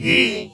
He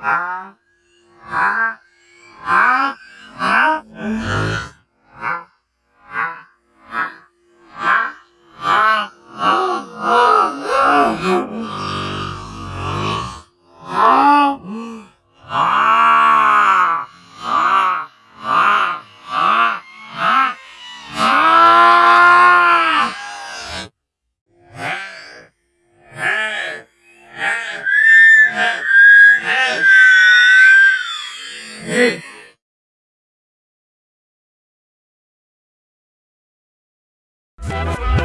아, 아, 아, 아. Thank